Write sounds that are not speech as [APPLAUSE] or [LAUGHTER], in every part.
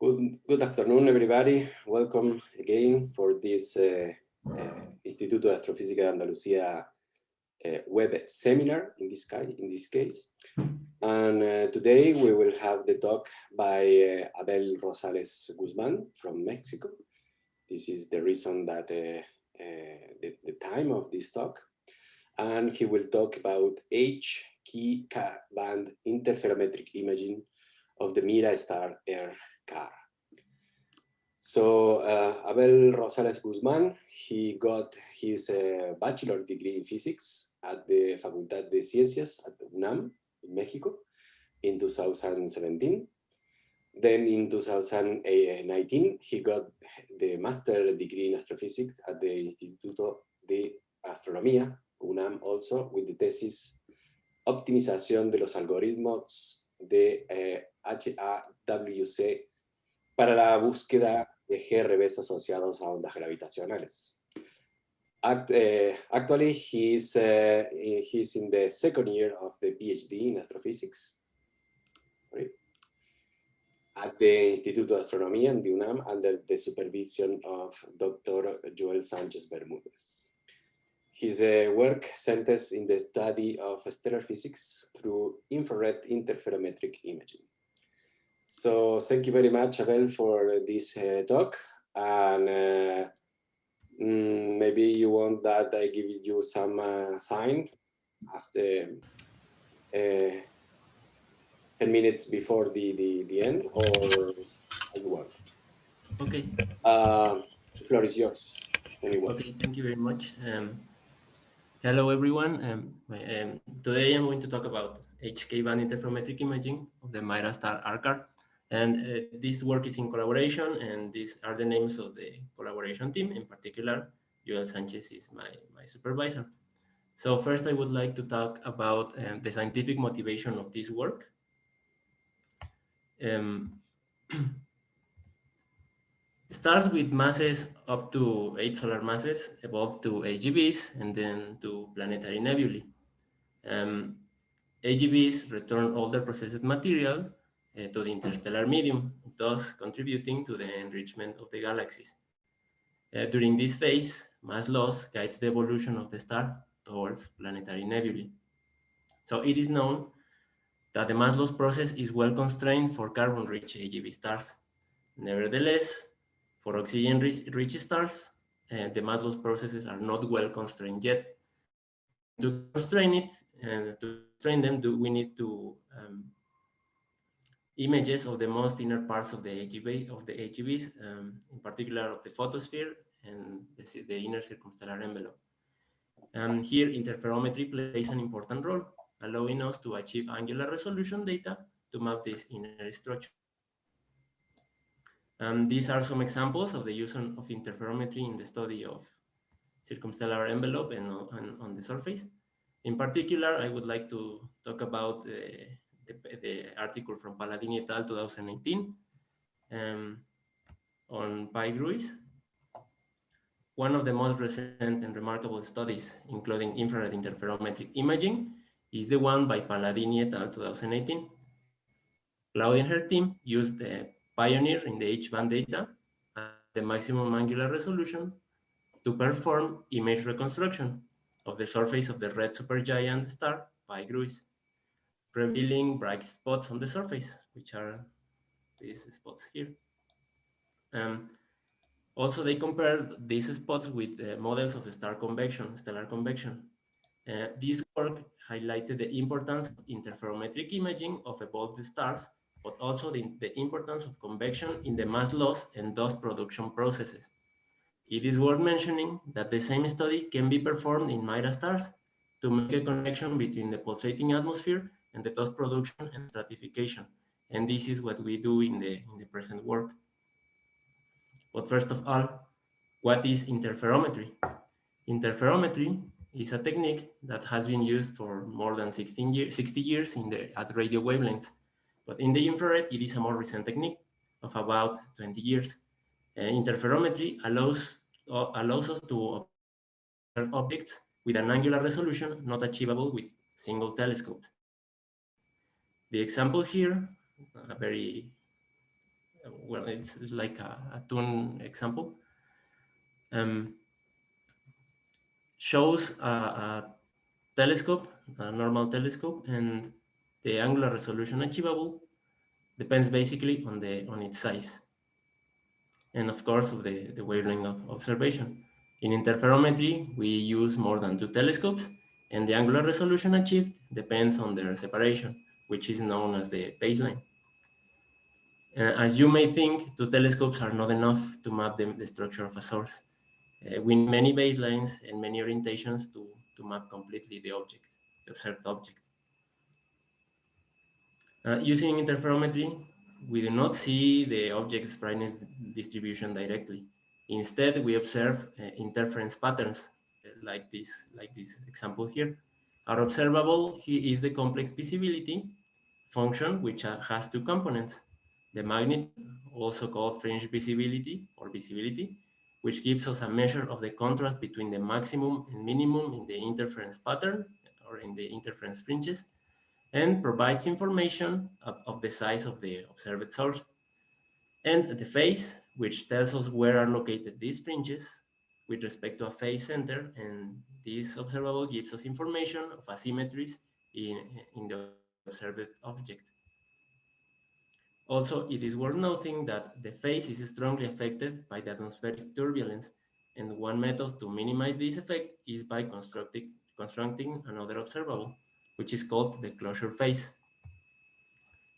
Good, good afternoon, everybody. Welcome again for this uh, uh, Instituto de Astrofísica de Andalucía uh, web seminar in this, in this case. And uh, today we will have the talk by uh, Abel Rosales Guzman from Mexico. This is the reason that uh, the, the time of this talk. And he will talk about HK band interferometric imaging of the Mira star R Car. So uh, Abel Rosales Guzman, he got his uh, bachelor degree in physics at the Facultad de Ciencias at UNAM in Mexico in 2017. Then in 2019, he got the master degree in astrophysics at the Instituto de Astronomía, UNAM also, with the thesis Optimización de los algoritmos de eh, HAWC para la búsqueda de GRBs asociados a ondas gravitacionales. Act, uh, actually, he's, uh, he's in the second year of the PhD in astrophysics at the Instituto de Astronomía in the UNAM under the supervision of Dr. Joel Sanchez Bermudez. His uh, work centers in the study of stellar physics through infrared interferometric imaging. So thank you very much, Abel, for this uh, talk. And uh, mm, maybe you want that I give you some uh, sign after uh, 10 minutes before the, the, the end or you want? Okay. Uh, the floor is yours. Anyone. Okay, thank you very much. Um, hello, everyone. Um, um, today I'm going to talk about HK band interferometric imaging of the Mira star R Car. And uh, this work is in collaboration, and these are the names of the collaboration team. In particular, Joel Sanchez is my, my supervisor. So first, I would like to talk about um, the scientific motivation of this work. Um, [CLEARS THROAT] starts with masses up to eight solar masses, evolve to AGBs, and then to planetary nebulae. Um, AGBs return older processed material to the interstellar medium, thus contributing to the enrichment of the galaxies. Uh, during this phase, mass loss guides the evolution of the star towards planetary nebulae. So it is known that the mass loss process is well constrained for carbon-rich AGB stars. Nevertheless, for oxygen-rich stars, uh, the mass loss processes are not well constrained yet. To constrain it and to train them, do we need to um, images of the most inner parts of the AGB of the AGBs, um, in particular of the photosphere and the, the inner circumstellar envelope. And here interferometry plays an important role, allowing us to achieve angular resolution data to map this inner structure. Um, these are some examples of the use of interferometry in the study of circumstellar envelope and, and on the surface. In particular, I would like to talk about uh, the, the article from Paladini et al. 2018 um, on Pi GRUIS. One of the most recent and remarkable studies, including infrared interferometric imaging, is the one by Paladini et al. 2018. Claudia and her team used the PIONIER in the H-band data at the maximum angular resolution to perform image reconstruction of the surface of the red supergiant star Pi GRUIS revealing bright spots on the surface, which are these spots here. Um, also, they compared these spots with uh, models of star convection, stellar convection. Uh, this work highlighted the importance of interferometric imaging of evolved stars, but also the, the importance of convection in the mass loss and dust production processes. It is worth mentioning that the same study can be performed in Mira stars to make a connection between the pulsating atmosphere and the dust production and stratification. And this is what we do in the, in the present work. But first of all, what is interferometry? Interferometry is a technique that has been used for more than 16 years, 60 years in the, at radio wavelengths. But in the infrared, it is a more recent technique of about 20 years. Uh, interferometry allows, uh, allows us to observe objects with an angular resolution not achievable with single telescopes. The example here, a very well, it's, it's like a, a tune example, um, shows a, a telescope, a normal telescope, and the angular resolution achievable depends basically on the on its size and of course of the, the wavelength of observation. In interferometry, we use more than two telescopes and the angular resolution achieved depends on their separation, which is known as the baseline. Uh, as you may think, two telescopes are not enough to map the, the structure of a source. Uh, we need many baselines and many orientations to, to map completely the object, the observed object. Uh, using interferometry, we do not see the object's brightness distribution directly. Instead, we observe uh, interference patterns uh, like this, like this example here. Our observable is the complex visibility function, which has two components. The magnitude, also called fringe visibility or visibility, which gives us a measure of the contrast between the maximum and minimum in the interference pattern or in the interference fringes, and provides information of, of, the size of the observed source. And the phase, which tells us where are located these fringes with respect to a phase center, and this observable gives us information of asymmetries in, in the observed object. Also, it is worth noting that the phase is strongly affected by the atmospheric turbulence, and one method to minimize this effect is by constructing, constructing another observable which is called the closure phase.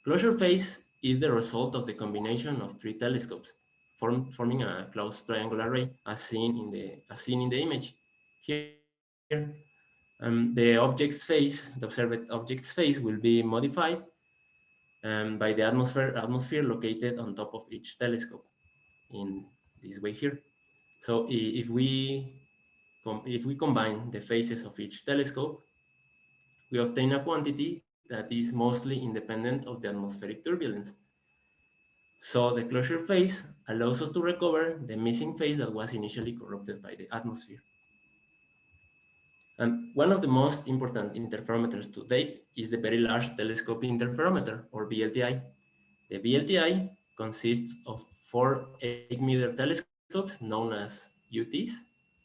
Closure phase is the result of the combination of three telescopes, form, forming a closed triangular array as seen in the, as seen in the image. Here, um, the object's phase, the observed object's phase will be modified um, by the atmosphere, atmosphere located on top of each telescope in this way here. So if we, if we combine the phases of each telescope, we obtain a quantity that is mostly independent of the atmospheric turbulence. So the closure phase allows us to recover the missing phase that was initially corrupted by the atmosphere. And one of the most important interferometers to date is the Very Large Telescope Interferometer, or VLTI. The VLTI consists of four 8-meter telescopes known as UTs,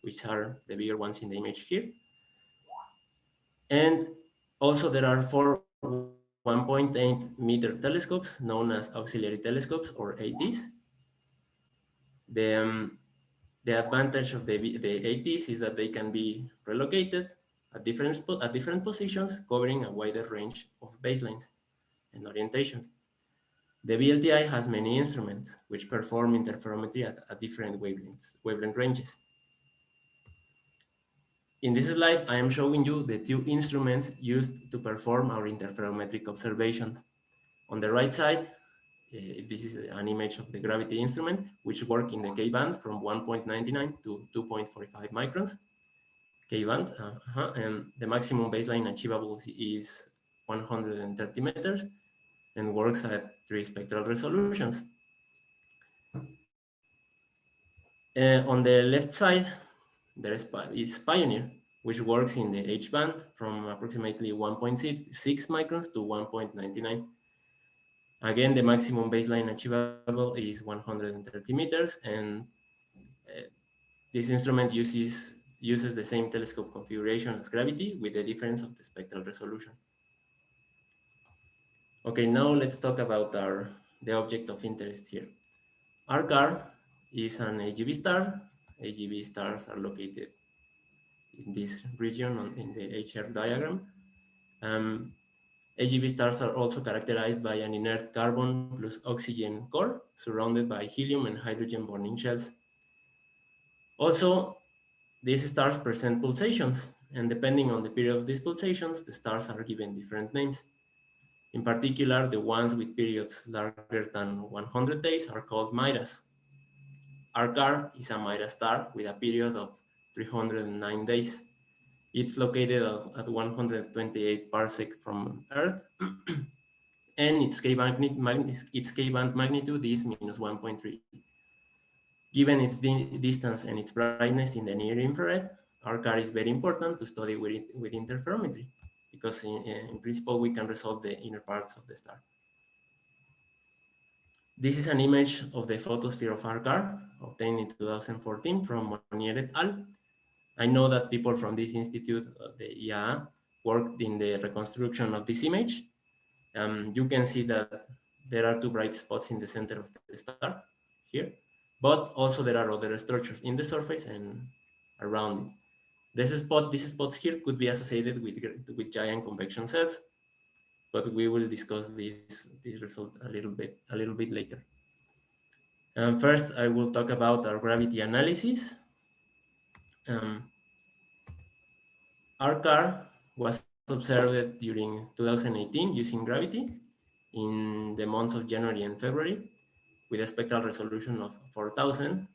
which are the bigger ones in the image here. And also, there are four 1.8 meter telescopes known as auxiliary telescopes or ATs. The, um, the advantage of the, the ATs is that they can be relocated at different, at different positions, covering a wider range of baselines and orientations. The VLTI has many instruments which perform interferometry at, at different wavelengths, wavelength ranges. In this slide, I am showing you the two instruments used to perform our interferometric observations. On the right side, this is an image of the gravity instrument, which work in the K-band from 1.99 to 2.45 microns. K-band, uh -huh, and the maximum baseline achievable is 130 meters and works at three spectral resolutions. Uh, on the left side, there is, is PIONIER, which works in the H band from approximately 1.6 microns to 1.99. Again, the maximum baseline achievable is 130 meters, and uh, this instrument uses uses the same telescope configuration as gravity with the difference of the spectral resolution. Okay, now let's talk about our the object of interest here. R Car is an AGB star AGB stars are located in this region on, in the HR diagram. Um, AGB stars are also characterized by an inert carbon plus oxygen core surrounded by helium and hydrogen burning shells. Also, these stars present pulsations, and depending on the period of these pulsations, the stars are given different names. In particular, the ones with periods larger than 100 days are called Miras, car is a Mira star with a period of 309 days. It's located at 128 parsec from Earth, [CLEARS THROAT] and its K-band its K-band magnitude is minus 1.3. Given its di distance and its brightness in the near infrared, R Car is very important to study with, with interferometry because in, in principle we can resolve the inner parts of the star. this is an image of the photosphere of R Car obtained in 2014 from Monnier et al. I know that people from this institute, uh, the IAA, worked in the reconstruction of this image. Um, you can see that there are two bright spots in the center of the star here, but also there are other structures in the surface and around it. This spot, these spots here could be associated with, with giant convection cells, but we will discuss this, this result a little bit, a little bit later. Um, first, I will talk about our gravity analysis. Um, R Car was observed during 2018 using gravity in the months of January and February with a spectral resolution of 4000.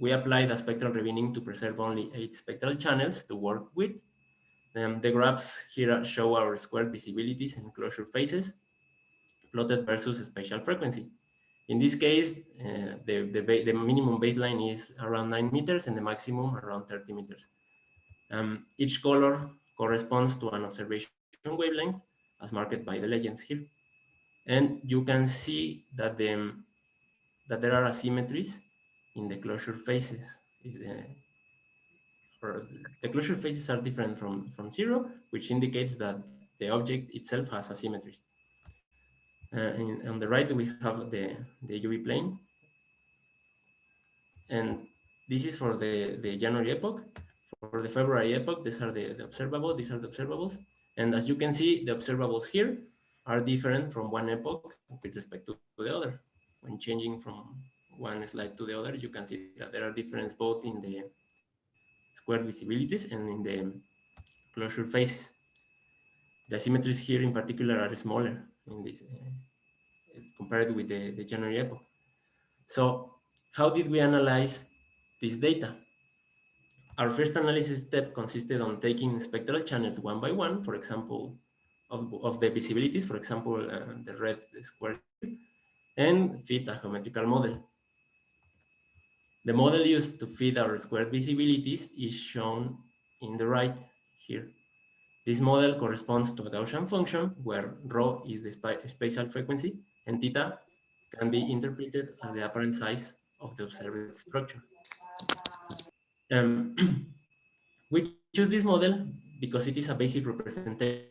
We applied a spectral rebinning to preserve only eight spectral channels to work with. Um, the graphs here show our squared visibilities and closure phases plotted versus spatial frequency. In this case, uh, the, the, the, minimum baseline is around 9 meters and the maximum around 30 meters. Um, each color corresponds to an observation wavelength as marked by the legends here. And you can see that, the, that there are asymmetries in the closure phases. Uh, the closure phases are different from, from zero, which indicates that the object itself has asymmetries. Uh, in, on the right, we have the, the UV plane. And this is for the, the January epoch. For the February epoch, these are the, the observables, these are the observables. And as you can see, the observables here are different from one epoch with respect to, the other. When changing from one slide to the other, you can see that there are differences both in the squared visibilities and in the closure phases. The symmetries here in particular are smaller in this uh, compared with the, the January epoch. So how did we analyze this data? Our first analysis step consisted on taking spectral channels one by one, for example, of, of the visibilities, for example, uh, the red square, and fit a geometrical model. The model used to fit our squared visibilities is shown in the right here. This model corresponds to a Gaussian function where rho is the spatial frequency and theta can be interpreted as the apparent size of the observed structure. Um, [CLEARS THROAT] we choose this model because it is a basic representation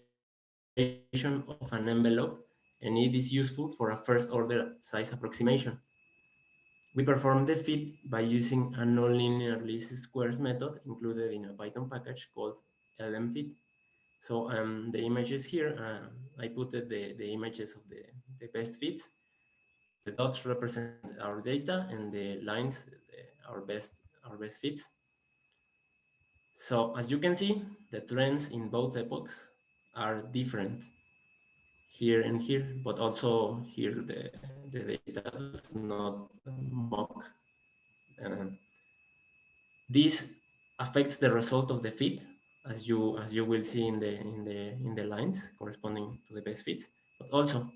of an envelope and it is useful for a first order size approximation. We perform the fit by using a nonlinear least squares method included in a Python package called lmfit. So um, the images here, uh, I put the, the images of the, the best fits. The dots represent our data and the lines, our best, our best fits. So as you can see, the trends in both epochs are different here and here, but also here the, the data does not mock. Uh, this affects the result of the fit, as you as you will see in the in the in the lines corresponding to the best fits. But also,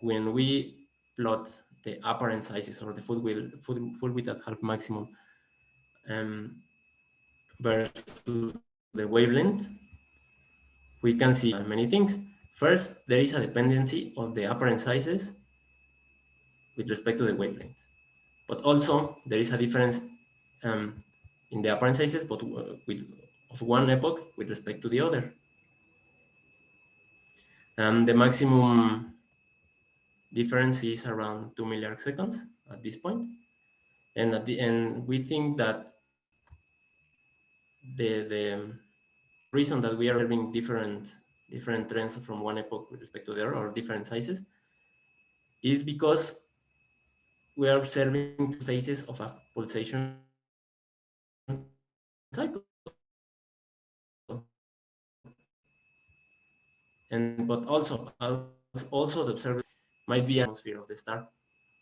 when we plot the apparent sizes or the full width, full, full width at half maximum um, versus the wavelength, we can see many things. First, there is a dependency of the apparent sizes with respect to the wavelength. But also, there is a difference um, in the apparent sizes, but with of one epoch with respect to the other. Um, the maximum difference is around 2 milliarc seconds at this point. And at the end, we think that the, the reason that we are having different different trends from one epoch with respect to the other or different sizes is because we are observing phases of a pulsation cycle. And but also also the observer might be atmosphere of the star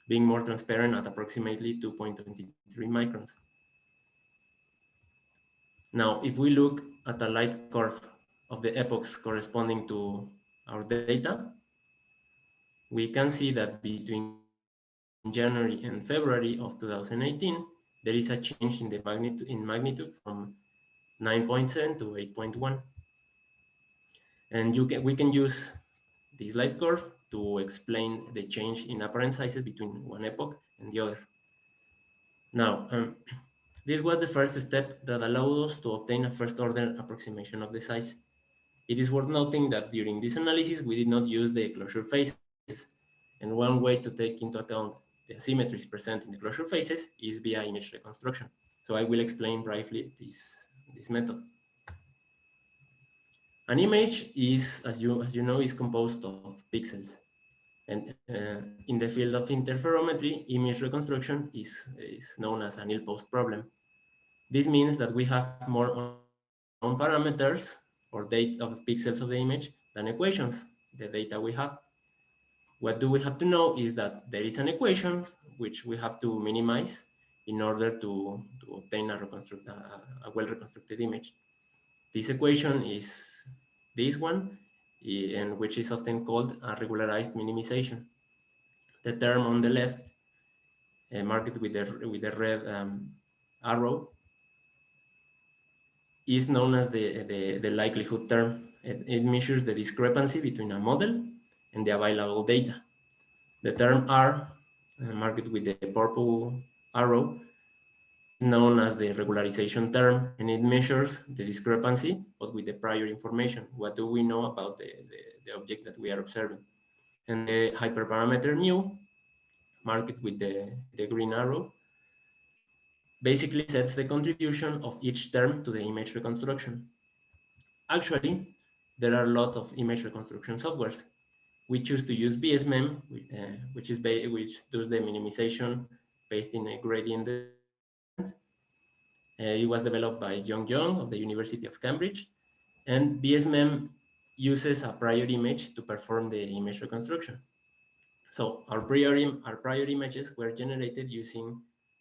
being more transparent at approximately 2.23 microns. Now, if we look at the light curve of the epochs corresponding to our data, we can see that between January and February of 2018, there is a change in the magnitude in magnitude from 9.7 to 8.1. And you can we can use this light curve to explain the change in apparent sizes between one epoch and the other. Now, um, [CLEARS THROAT] this was the first step that allowed us to obtain a first order approximation of the size. It is worth noting that during this analysis, we did not use the closure phases. And one way to take into account the asymmetries present in the closure phases is via image reconstruction. So I will explain briefly this, this method. An image is, as you, as you know, is composed of pixels. And uh, in the field of interferometry, image reconstruction is, is known as an ill-posed problem. This means that we have more on parameters or data of pixels of the image than equations, the data we have. What do we have to know is that there is an equation which we have to minimize in order to, to obtain a, a, a well-reconstructed image. This equation is this one, and which is often called a regularized minimization. The term on the left, uh, marked with the, with the red um, arrow, is known as the, the, the likelihood term. It, it, measures the discrepancy between a model and the available data. The term R, uh, marked with the purple arrow, known as the regularization term, and it measures the discrepancy, but with the prior information. What do we know about the, the, the object that we are observing? And the hyperparameter mu, marked with the, the green arrow, basically sets the contribution of each term to the image reconstruction. Actually, there are a lot of image reconstruction softwares. We choose to use BSMEM, uh, which is which does the minimization based in a gradient. Uh, it was developed by John Young of the University of Cambridge, and BSMEM uses a prior image to perform the image reconstruction. So our prior, our prior images were generated using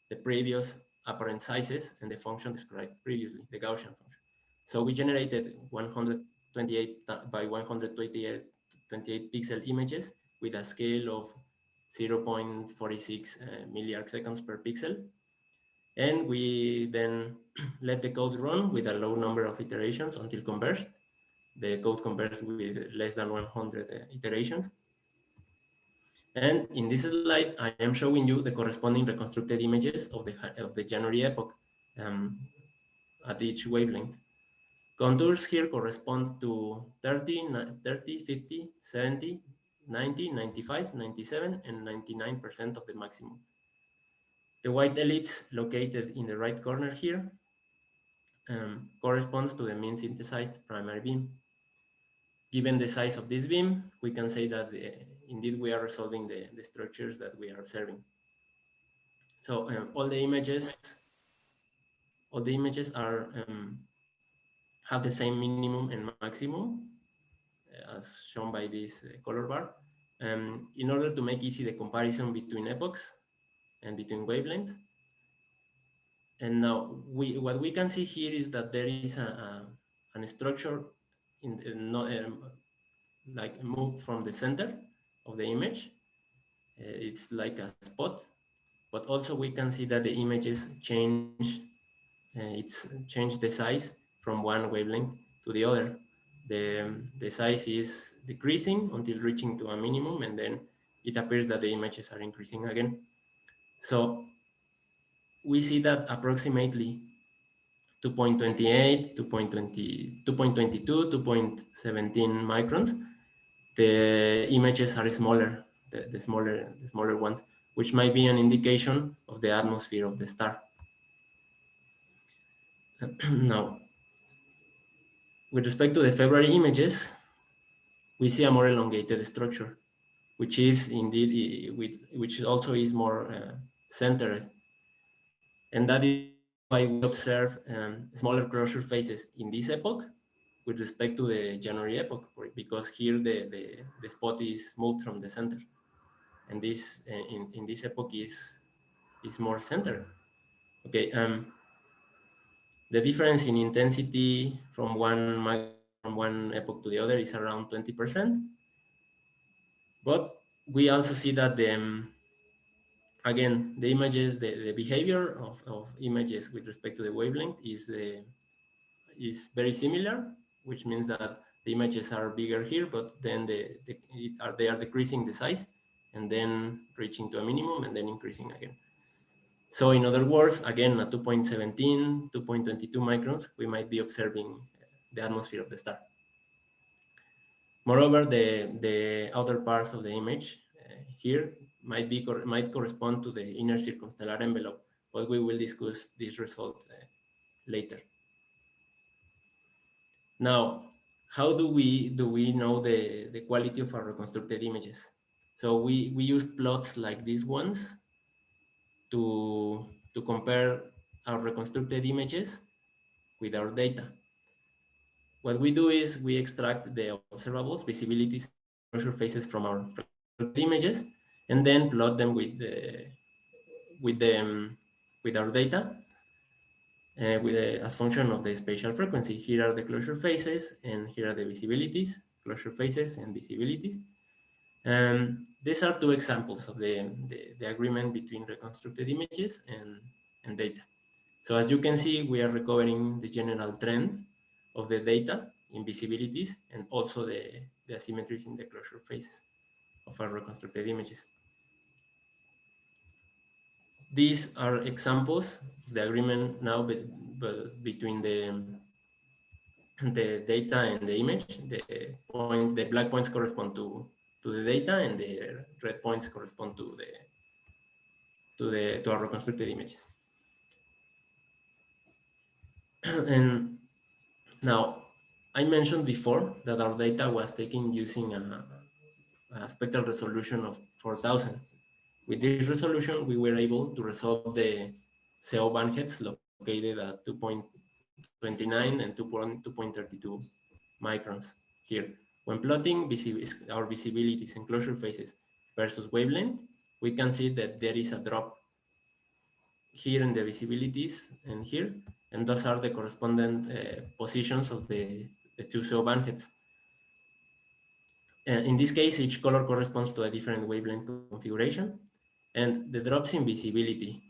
the previous apparent sizes and the function described previously, the Gaussian function. So we generated 128 by 128 28 pixel images with a scale of 0.46 uh, milliarc seconds per pixel. And we then [CLEARS THROAT] let the code run with a low number of iterations until converged. The code converges with less than 100 uh, iterations. And in this slide, I am showing you the corresponding reconstructed images of the, of the January epoch um, at each wavelength. Contours here correspond to 30, 30, 50, 70, 90, 95, 97, and 99% of the maximum. The white ellipse located in the right corner here um, corresponds to the mean synthesized primary beam. Given the size of this beam, we can say that the indeed we are resolving the, the structures that we are observing. So um, all the images, all the images are um, have the same minimum and maximum uh, as shown by this uh, color bar. Um, in order to make easy the comparison between epochs and between wavelengths. And now we what we can see here is that there is a, a, a structure in, in not, um, like moved from the center of the image. Uh, it's like a spot, but also we can see that the images change, uh, it's changed the size from one wavelength to the other. The, the size is decreasing until reaching to a minimum and then it appears that the images are increasing again. So we see that approximately 2.28, 2.20, 2.22, 2.17 microns the images are smaller, the, the, smaller, the smaller ones, which might be an indication of the atmosphere of the star. [CLEARS THROAT] now, with respect to the February images, we see a more elongated structure, which is indeed, which also is more uh, centered. And that is why we observe um, smaller closure phases in this epoch with respect to the January epoch, because here the, the, the spot is moved from the center. And this in, in this epoch is, is more centered. Okay, um, the difference in intensity from one from one epoch to the other is around 20%. But we also see that the, um, again, the images, the, the behavior of, of images with respect to the wavelength is, uh, is very similar which means that the images are bigger here, but then the, the are, they are decreasing the size and then reaching to a minimum and then increasing again. So in other words, again, at 2.17, 2.22 microns, we might be observing the atmosphere of the star. Moreover, the, the outer parts of the image uh, here might be might correspond to the inner circumstellar envelope, but we will discuss this result uh, later. Now, how do we do we know the the quality of our reconstructed images? So we we used plots like these ones to to compare our reconstructed images with our data. What we do is we extract the observables, visibilities, closure phases from our images, and then plot them with the with the um, with our data uh, with a, as function of the spatial frequency. Here are the closure phases, and here are the visibilities, closure phases and visibilities. Um, these are two examples of the, the, the, agreement between reconstructed images and, and data. So as you can see, we are recovering the general trend of the data in visibilities and also the, the asymmetries in the closure phases of our reconstructed images. These are examples of the agreement now be, be, between the the data and the image. The point, the black points correspond to to the data, and the red points correspond to the to the to our reconstructed images. [CLEARS THROAT] and now, I mentioned before that our data was taken using a, a spectral resolution of 4000 with this resolution, we were able to resolve the CO bandheads located at 2.29 and 2.32 microns here. When plotting our visibilities and closure phases versus wavelength, we can see that there is a drop here in the visibilities and here, and those are the correspondent uh, positions of the, the two CO bandheads. Uh, in this case, each color corresponds to a different wavelength configuration, and the drops in visibility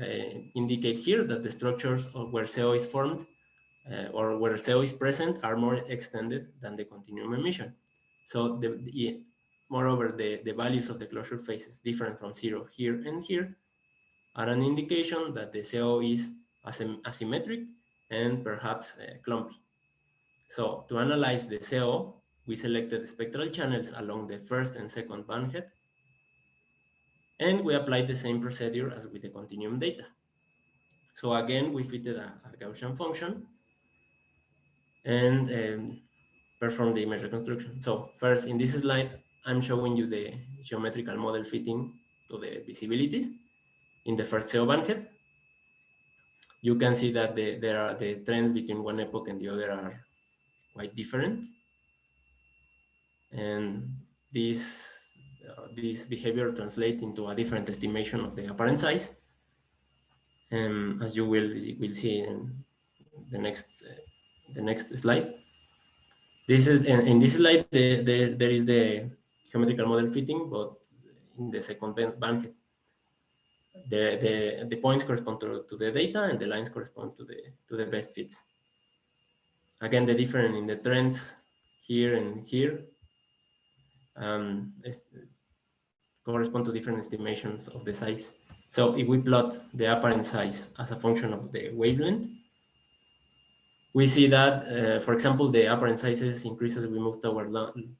uh, indicate here that the structures where CO is formed uh, or where CO is present are more extended than the continuum emission. So the, the, moreover, the, the values of the closure phases different from zero here and here are an indication that the CO is asymmetric and perhaps uh, clumpy. So to analyze the CO, we selected spectral channels along the first and second bandhead and we applied the same procedure as with the continuum data. So again, we fitted a, a Gaussian function and um, perform the image reconstruction. So first, in this slide, I'm showing you the geometrical model fitting to the visibilities in the first CO bandhead. You can see that the, there are the trends between one epoch and the other are quite different. And this this behavior translate into a different estimation of the apparent size. Um, as you will, will see in the next uh, the next slide. This is in, in this slide the, the, there is the geometrical model fitting, but in the second bank, The, the, the points correspond to, to the data and the lines correspond to the to the best fits. Again, the difference in the trends here and here um, correspond to different estimations of the size. So if we plot the apparent size as a function of the wavelength, we see that, uh, for example, the apparent sizes increase as we move toward,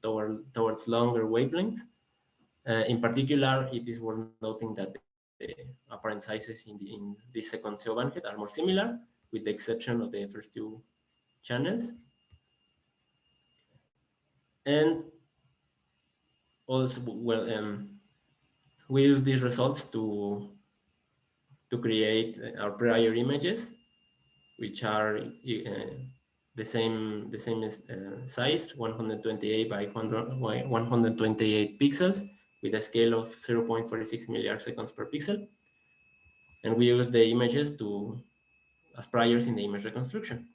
toward towards longer wavelengths. Uh, in particular, it is worth noting that the apparent sizes in, the, in this second CO bandhead are more similar, with the exception of the first two channels. And also, well, um, we use these results to to create our prior images, which are uh, the same the same uh, size, 128 by 128 pixels, with a scale of 0.46 milliarc seconds per pixel. And we use the images to as priors in the image reconstruction.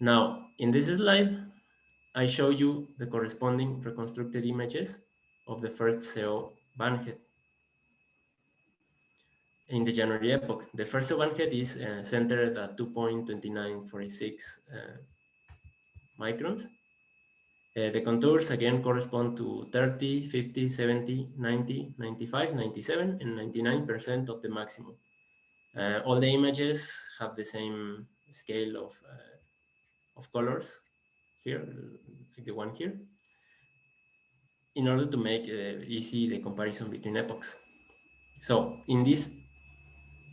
Now, in this slide, I show you the corresponding reconstructed images of the first CO bandhead in the January epoch. The first bandhead is uh, centered at 2.2946 uh, microns. Uh, the contours again correspond to 30, 50, 70, 90, 95, 97, and 99% of the maximum. Uh, all the images have the same scale of, of colors here, like the one here, in order to make easy the comparison between epochs. So in this,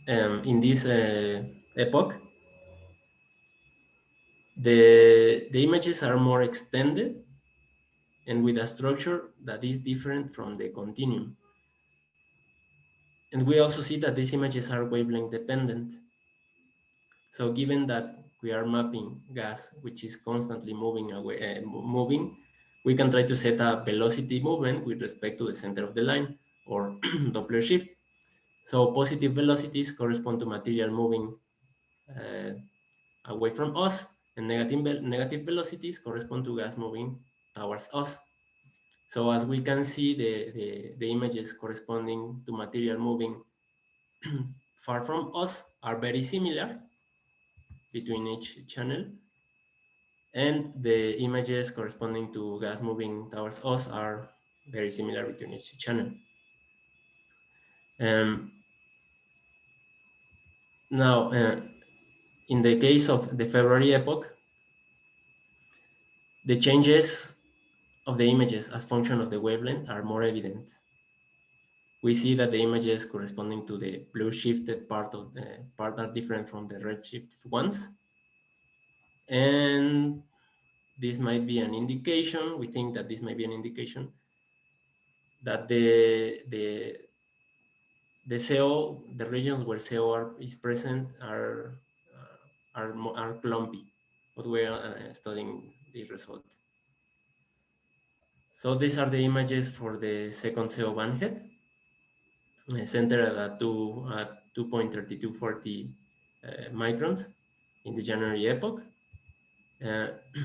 um, in this uh, epoch, the, the images are more extended and with a structure that is different from the continuum. And we also see that these images are wavelength dependent. So given that we are mapping gas, which is constantly moving away, uh, moving, we can try to set a velocity movement with respect to the center of the line or [CLEARS THROAT] Doppler shift. So positive velocities correspond to material moving uh, away from us and negative, negative velocities correspond to gas moving towards us. So as we can see, the, the, the images corresponding to material moving [CLEARS THROAT] far from us are very similar between each channel. And the images corresponding to gas moving towards us are very similar between each channel. Um, now, uh, in the case of the February epoch, the changes of the images as function of the wavelength are more evident. We see that the images corresponding to the blue shifted part of the part are different from the red shifted ones. And this might be an indication, we think that this might be an indication that the, the, the CO, the regions where CO are, is present are, uh, are, are clumpy, but we're uh, studying this result. So these are the images for the second CO bandhead, uh, centered at 2.3240 uh, microns in the January epoch. Uh, [CLEARS THROAT]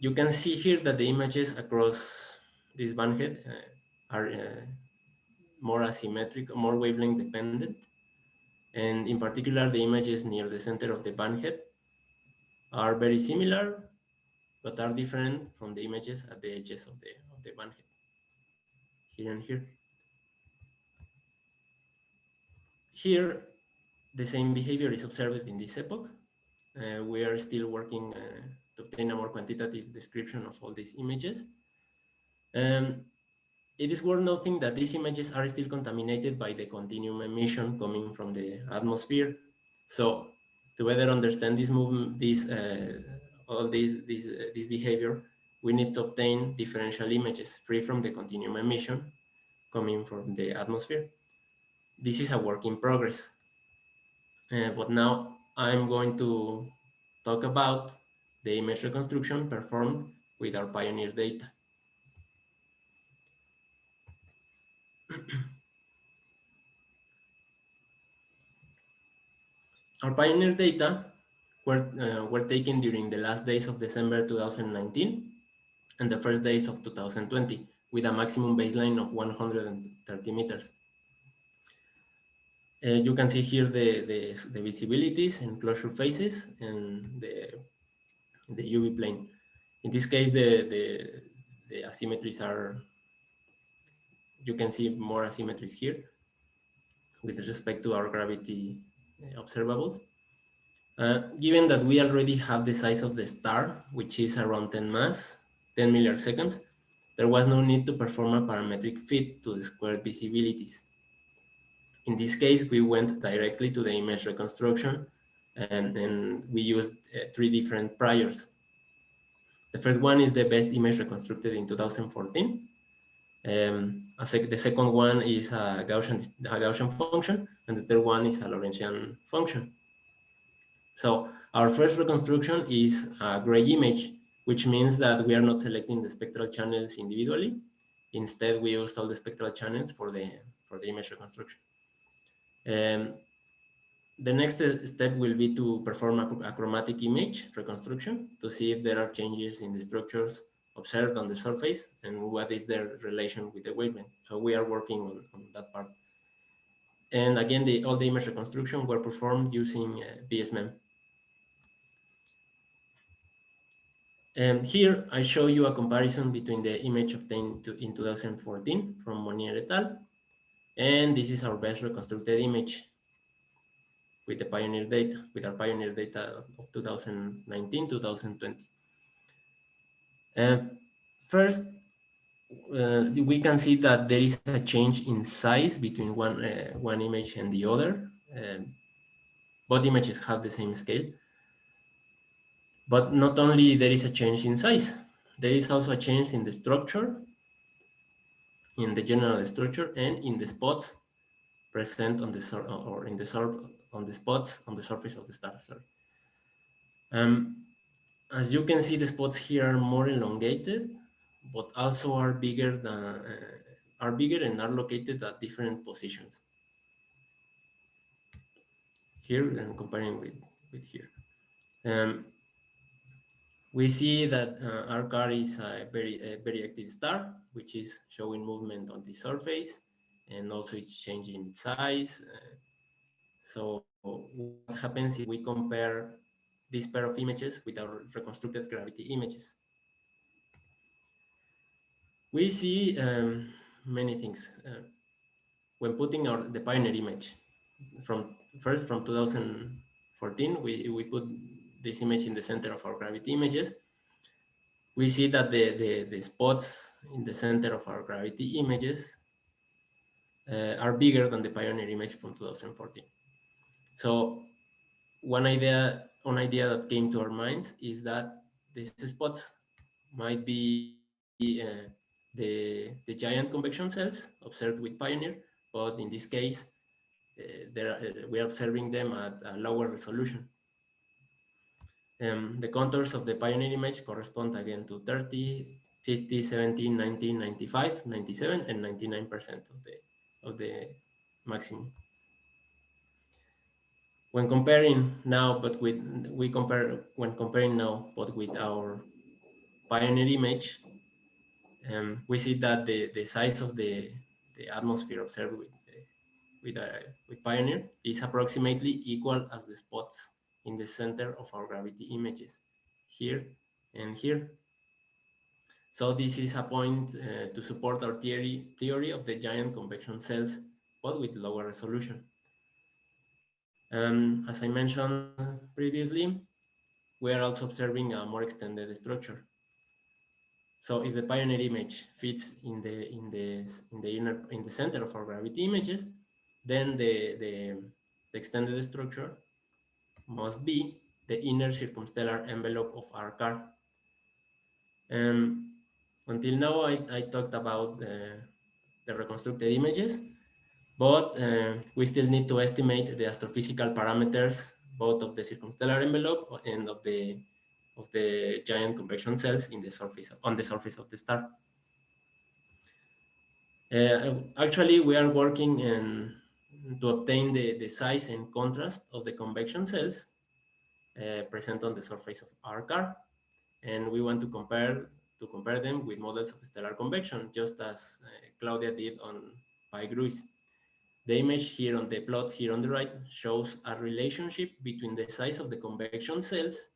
you can see here that the images across this bandhead uh, are uh, more asymmetric, more wavelength dependent. And in particular, the images near the center of the bandhead are very similar but are different from the images at the edges of the, of the bandhead, here and here. Here, the same behavior is observed in this epoch. Uh, we are still working uh, to obtain a more quantitative description of all these images. Um, it is worth noting that these images are still contaminated by the continuum emission coming from the atmosphere. So to better understand this movement, this uh, all this, this, uh, this behavior, we need to obtain differential images free from the continuum emission coming from the atmosphere. This is a work in progress. Uh, but now I'm going to talk about the image reconstruction performed with our PIONIER data. [CLEARS THROAT] our PIONIER data were, uh, were taken during the last days of December 2019 and the first days of 2020 with a maximum baseline of 130 meters. Uh, you can see here the, the, the, visibilities and closure phases and the, the UV plane. In this case, the, the, the asymmetries are, you can see more asymmetries here with respect to our gravity uh, observables. Uh, given that we already have the size of the star, which is around 10 mass, 10 milliarcseconds, there was no need to perform a parametric fit to the squared visibilities. In this case, we went directly to the image reconstruction and, and we used uh, three different priors. The first one is the best image reconstructed in 2014. Um, sec the second one is a Gaussian, a Gaussian function, and the third one is a Lorentzian function. So our first reconstruction is a gray image, which means that we are not selecting the spectral channels individually. Instead, we used all the spectral channels for the, for the image reconstruction. Um, the next step will be to perform a, a, chromatic image reconstruction to see if there are changes in the structures observed on the surface and what is their relation with the wavelength. So we are working on, on that part. And again, the, all the image reconstruction were performed using uh, BSMEM. And here I show you a comparison between the image obtained to, in 2014 from Monnier et al. And this is our best reconstructed image with the PIONIER data, with our PIONIER data of 2019, 2020. And first, uh, we can see that there is a change in size between one, uh, one image and the other. Um, both images have the same scale. But not only there is a change in size, there is also a change in the structure, in the general structure, and in the spots present on the or in the on the spots on the surface of the star. Sorry. Um, as you can see, the spots here are more elongated, but also are bigger than uh, are bigger and are located at different positions. Here and comparing with with here. Um, we see that uh, R Car is a very, a very active star, which is showing movement on the surface and also it's changing size. Uh, so what happens if we compare this pair of images with our reconstructed gravity images? We see um, many things. Uh, when putting our the PIONIER image from first from 2014, we, we put this image in the center of our gravity images, we see that the, the, the spots in the center of our gravity images uh, are bigger than the PIONIER image from 2014. So one idea, one idea that came to our minds is that these spots might be uh, the, the giant convection cells observed with PIONIER, but in this case, uh, are, uh, we are observing them at a lower resolution. Um, the contours of the PIONIER image correspond again to 30, 50, 17, 19, 95, 97, and 99% of the, of the maximum. When comparing now, but with, we compare, when comparing now, but with our PIONIER image, um, we see that the, the size of the, the atmosphere observed with, uh, with, uh, with PIONIER is approximately equal as the spots in the center of our gravity images, here and here. So this is a point uh, to support our theory, theory of the giant convection cells, but with lower resolution. Um, as I mentioned previously, we are also observing a more extended structure. So if the PIONIER image fits in the in the in the inner in the center of our gravity images, then the the, the extended structure must be the inner circumstellar envelope of R Car. Um, until now, I, I talked about uh, the reconstructed images, but uh, we still need to estimate the astrophysical parameters, both of the circumstellar envelope and of the of the giant convection cells in the surface on the surface of the star. Uh, actually, we are working in to obtain the, the size and contrast of the convection cells uh, present on the surface of R Car. And we want to compare to compare them with models of stellar convection, just as uh, Claudia did on Pi Gruis. The image here on the plot here on the right shows a relationship between the size of the convection cells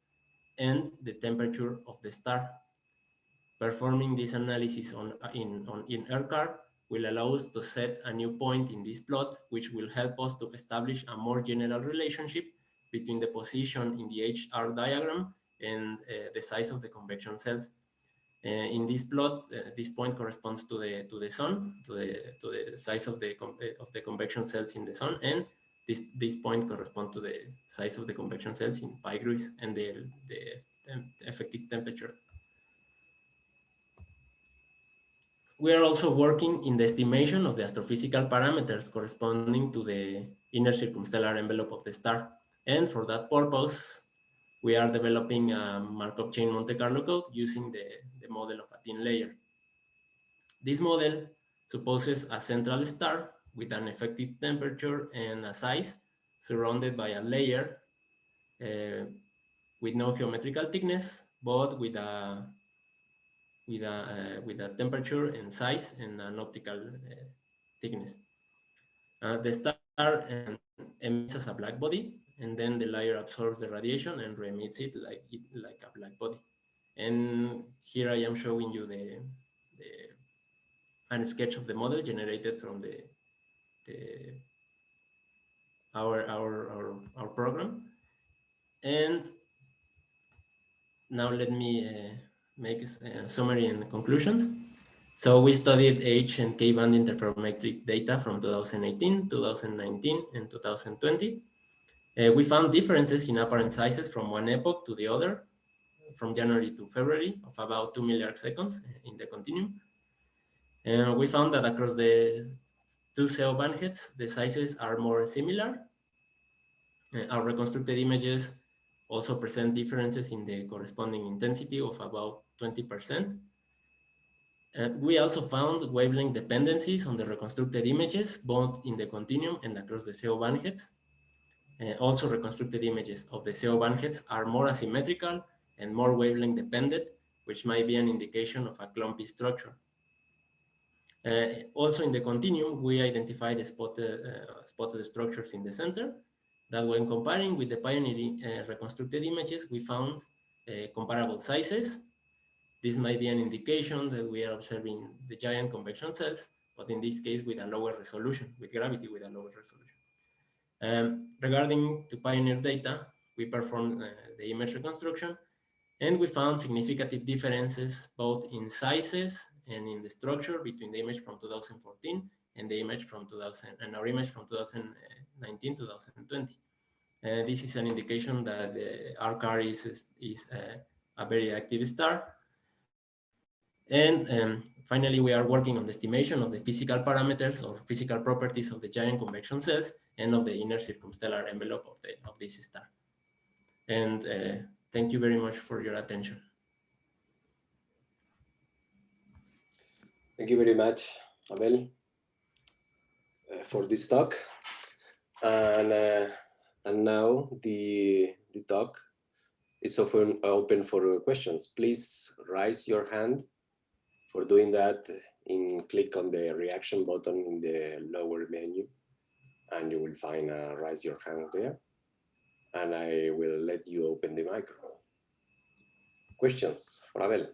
and the temperature of the star. Performing this analysis on, in, on, in R Car will allow us to set a new point in this plot, which will help us to establish a more general relationship between the position in the HR diagram and uh, the size of the convection cells. Uh, in this plot, uh, this point corresponds to the to the sun, to the to the size of the of the convection cells in the sun, and this this point corresponds to the size of the convection cells in Pi Gruis and the the effective temperature. We are also working in the estimation of the astrophysical parameters corresponding to the inner circumstellar envelope of the star. And for that purpose, we are developing a Markov chain Monte Carlo code using the, the model of a thin layer. This model supposes a central star with an effective temperature and a size surrounded by a layer uh, with no geometrical thickness, but with a with a uh, with a temperature and size and an optical uh, thickness. Uh, the star emits as a black body, and then the layer absorbs the radiation and re-emits it like it, like a black body. And here I am showing you the, the a sketch of the model generated from the, the our, our, our, our program. And now let me uh, make a summary and conclusions. So we studied H and K band interferometric data from 2018, 2019, and 2020. Uh, we found differences in apparent sizes from one epoch to the other, from January to February of about 2 milliarc seconds in the continuum. And we found that across the two CO bandheads, the sizes are more similar. Uh, our reconstructed images also present differences in the corresponding intensity of about 20%. And we also found wavelength dependencies on the reconstructed images, both in the continuum and across the CO bandheads. Uh, also reconstructed images of the CO bandheads are more asymmetrical and more wavelength dependent, which might be an indication of a clumpy structure. Uh, also in the continuum, we identified the spotted, uh, spotted structures in the center that when comparing with the pioneering uh, reconstructed images, we found uh, comparable sizes. This might be an indication that we are observing the giant convection cells, but in this case with a lower resolution, with gravity with a lower resolution. Um, regarding to PIONIER data, we performed uh, the image reconstruction and we found significant differences both in sizes and in the structure between the image from 2014 and the image from 2000 and our image from 2019 2020 uh, this is an indication that the R Car is is, is uh, a very active star. And um, finally we are working on the estimation of the physical parameters or physical properties of the giant convection cells and of the inner circumstellar envelope of the of this star. And uh, thank you very much for your attention. Thank you very much, Abel, uh, for this talk. And uh, and now the the talk is open open for questions. Please raise your hand. For doing that, in click on the reaction button in the lower menu, and you will find a raise your hand there. And I will let you open the microphone. Questions for Abel?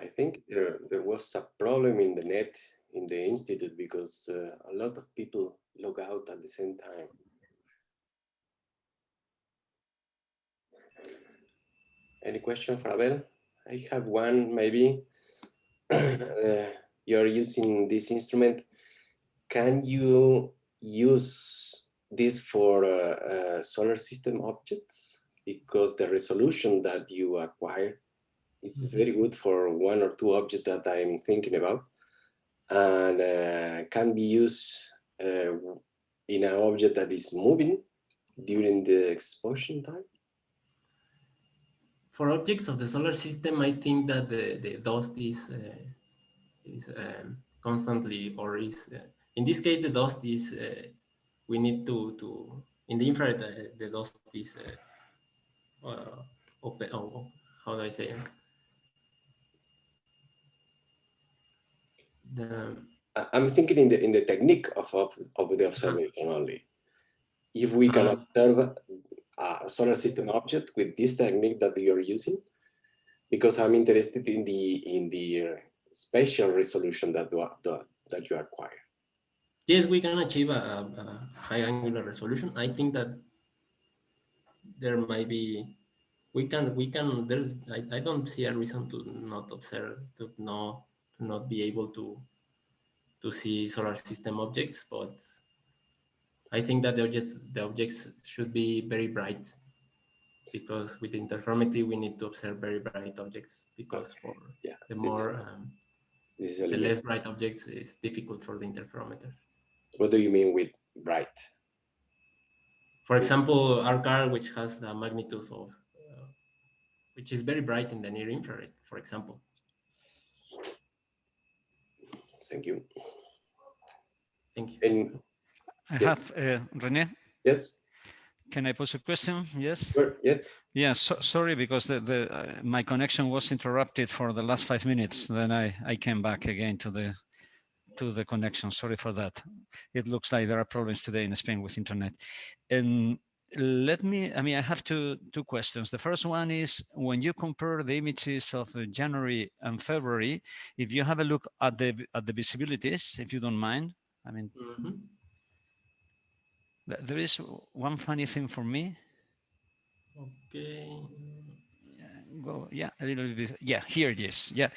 I think there, there was a problem in the net in the institute because uh, a lot of people log out at the same time. Any question for Abel? I have one maybe. [COUGHS] uh, you're using this instrument. Can you use this for uh, uh, solar system objects? Because the resolution that you acquire is mm-hmm. very good for one or two objects that I'm thinking about and uh, can be used uh, in an object that is moving during the exposure time? For objects of the solar system, I think that the, the dust is uh, is um, constantly or is uh, in this case the dust is uh, we need to to in the infrared uh, the dust is open. Oh, how do I say it? The I'm thinking in the in the technique of of, of the observation only. If we can uh, observe a solar system object with this technique that you're using, because I'm interested in the in the spatial resolution that do, that you acquire. Yes, we can achieve a, a high angular resolution. I think that there might be we can we can there's I, I don't see a reason to not observe to not not be able to to see solar system objects, but I think that the objects the objects should be very bright because with interferometry we need to observe very bright objects because for yeah, the more um, the less bright objects is difficult for the interferometer. What do you mean with bright? For example, R Car, which has the magnitude of, uh, which is very bright in the near infrared, for example. Thank you. Thank you. And I Yeah. have, uh, Rene, yes, can I pose a question? Yes. sure, yes. Yeah, so, sorry, because the, the uh, my connection was interrupted for the last five minutes. Then I, I came back again to the to the connection. Sorry for that. It looks like there are problems today in Spain with internet. And let me, I mean, I have two, two questions. The first one is when you compare the images of uh, January and February, if you have a look at the at the visibilities, if you don't mind, I mean, Mhm. there is one funny thing for me. Okay. Go, yeah, a little bit. Yeah, here it is. Yeah,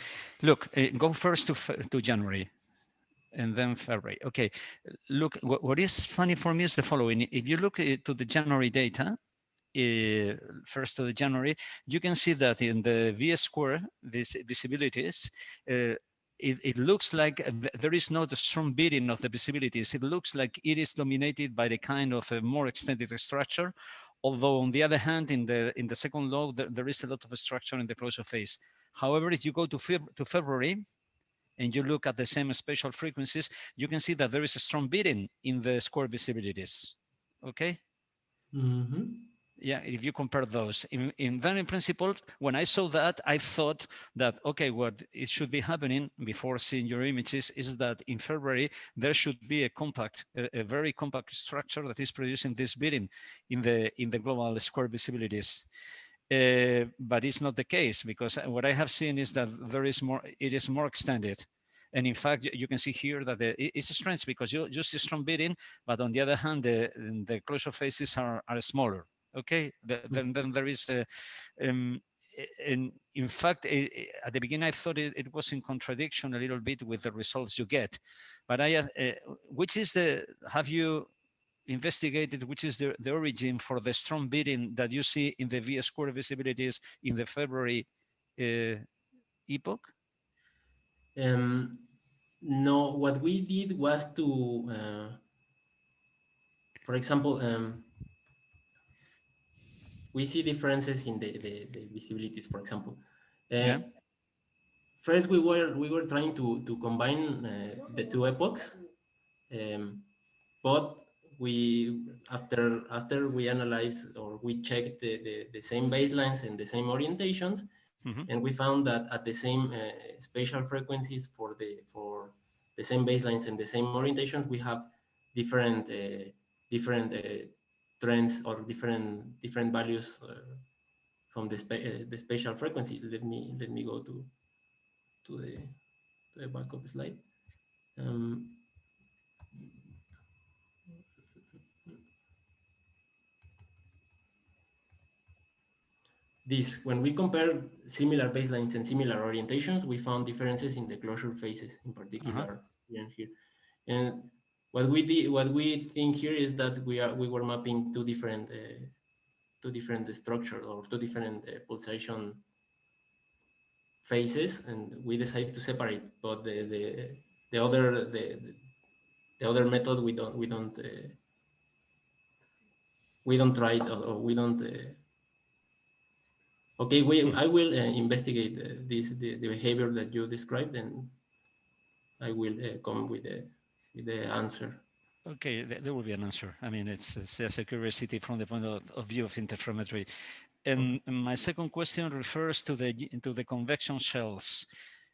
look, uh, go first to to January, and then February. Okay, look, what, what is funny for me is the following. If you look uh, to the January data, uh, first of the January, you can see that in the V square, this visibilities, uh, it, it looks like there is not a strong beating of the visibilities. It looks like it is dominated by the kind of a more extended structure. Although on the other hand, in the in the second law, there, there is a lot of structure in the closure phase. However, if you go to, Feb to February, and you look at the same spatial frequencies, you can see that there is a strong beating in the square visibilities. Okay. Mhm. Yeah, if you compare those, in, in then in principle, when I saw that, I thought that, okay, what it should be happening before seeing your images is that in February, there should be a compact, a, a very compact structure that is producing this beating in the, in the global square visibilities. Uh, but it's not the case because what I have seen is that there is more, it is more extended. And in fact, you- can see here that the, it's strange because you, you see strong beating, but on the other hand, the, the closure phases are, are smaller. Okay, The- then, then there is a, um, in, in fact, i- i- at the beginning, I thought it, it was in contradiction a little bit with the results you get. But I, uh, which is the, have you investigated which is the, the origin for the strong beating that you see in the V square visibilities in the February uh, epoch? Um, no, what we did was to, uh, for example, um, we see differences in the, the, the visibilities, for example. Uh, Yeah. First, we were we were trying to to combine uh, the two epochs, um, but we after after we analyze or we checked the, the, the same baselines and the same orientations, Mhm. and we found that at the same uh, spatial frequencies for the for the same baselines and the same orientations, we have different uh, different uh, trends or different different values uh, from the spa uh, the spatial frequency. Let me let me go to to the to the backup slide. Um, this when we compare similar baselines and similar orientations, we found differences in the closure phases, in particular here and here. And what we did, what we think here is that we are we were mapping two different uh, two different structures or two different uh, pulsation phases, and we decided to separate. But the the the other the the other method we don't we don't uh, we don't try it or, or we don't. Okay, we, I will uh, investigate uh, this the, the behavior that you described, and I will uh, come with the with the answer. Okay, there will be an answer. I mean, it's, it's just a curiosity from the point of, of view of interferometry. And my second question refers to the y- to the convection shells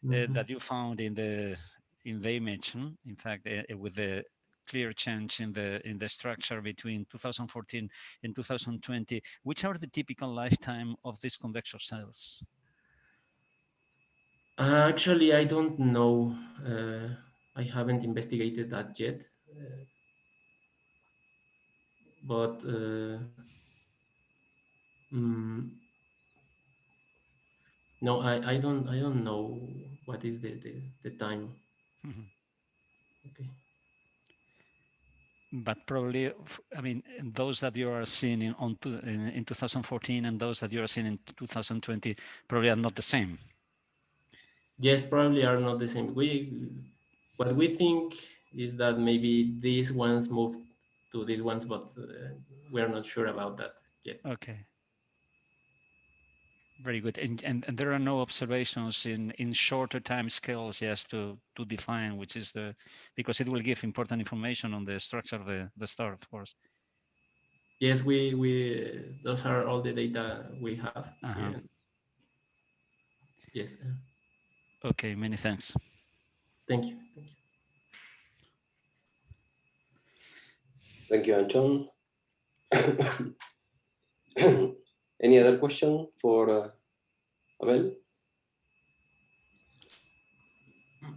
uh, Mhm. that you found in the in the image. hmm? In fact, uh, with the clear change in the in the structure between 2014 and 2020, which are the typical lifetime of these convection cells? Uh, actually, I don't know. Uh, I haven't investigated that yet. Uh, but uh, mm, no, I, I don't I don't know what is the the, the time. Mhm. Okay. But probably, I mean, those that you are seeing in, on to, in, in 2014 and those that you are seeing in 2020 probably are not the same. Yes, probably are not the same. We what we think is that maybe these ones moved to these ones, but uh, we're not sure about that yet. Okay. Very good. And, and, and there are no observations in, in shorter time scales yes, to, to define which is the, because it will give important information on the structure of the, the star, of course. Yes, we, we, those are all the data we have. Uh-huh. Yes, uh, Okay, many thanks. thank you. Thank you. Thank you, Anton. [COUGHS] [COUGHS] Any other question for uh, Abel? [CLEARS THROAT]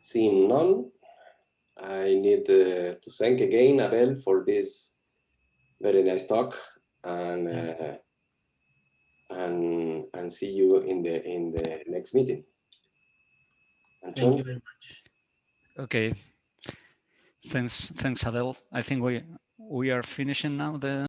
Seeing none, I need uh, to thank again Abel for this very nice talk and uh, and and see you in the in the next meeting. Thank you very much. Okay. Thanks, thanks, Adele. I think we we are finishing now the